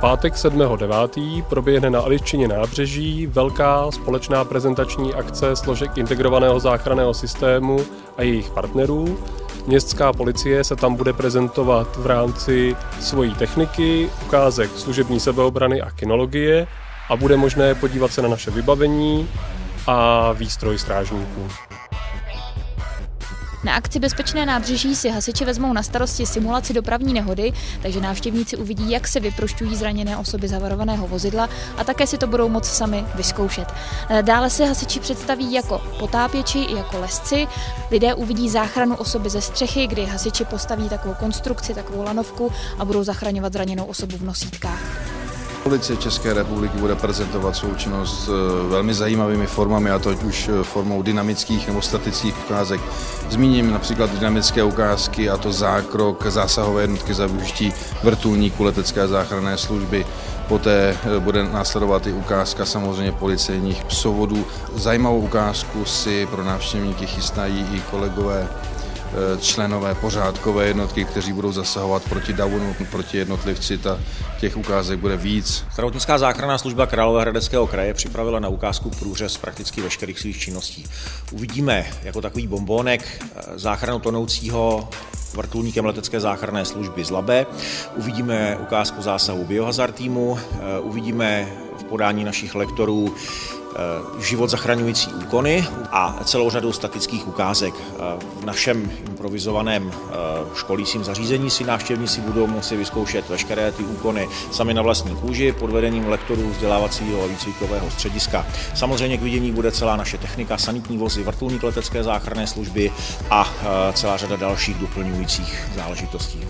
Pátek 7.9. proběhne na Aliččině nábřeží velká společná prezentační akce složek integrovaného záchranného systému a jejich partnerů. Městská policie se tam bude prezentovat v rámci svojí techniky, ukázek služební sebeobrany a kinologie a bude možné podívat se na naše vybavení a výstroj strážníků. Na akci Bezpečné nábřeží si hasiči vezmou na starosti simulaci dopravní nehody, takže návštěvníci uvidí, jak se vyprošťují zraněné osoby zavarovaného vozidla a také si to budou moct sami vyzkoušet. Dále se hasiči představí jako potápěči i jako lesci. Lidé uvidí záchranu osoby ze střechy, kdy hasiči postaví takovou konstrukci, takovou lanovku a budou zachraňovat zraněnou osobu v nosítkách. Policie České republiky bude prezentovat svou činnost eh, velmi zajímavými formami, a to už eh, formou dynamických nebo statických ukázek. Zmíním například dynamické ukázky, a to zákrok zásahové jednotky za využití vrtulníku letecké záchranné služby. Poté eh, bude následovat i ukázka samozřejmě policejních psovodů. Zajímavou ukázku si pro návštěvníky chystají i kolegové členové pořádkové jednotky, kteří budou zasahovat proti davonu, proti jednotlivci. Ta, těch ukázek bude víc. Zdravotnická záchranná služba Královéhradeckého kraje připravila na ukázku průřez prakticky veškerých svých činností. Uvidíme jako takový bombónek eh, záchranu tonoucího vrtulníkem letecké záchranné služby z Labe. Uvidíme ukázku zásahu biohazard týmu, eh, uvidíme v podání našich lektorů Eh, život zachraňující úkony a celou řadu statických ukázek. Eh, v našem improvizovaném eh, školícím zařízení si návštěvníci budou moci vyzkoušet veškeré ty úkony sami na vlastní kůži pod vedením lektorů vzdělávacího a výcvikového střediska. Samozřejmě k vidění bude celá naše technika, sanitní vozy, vrtulník letecké záchranné služby a celá řada dalších doplňujících záležitostí.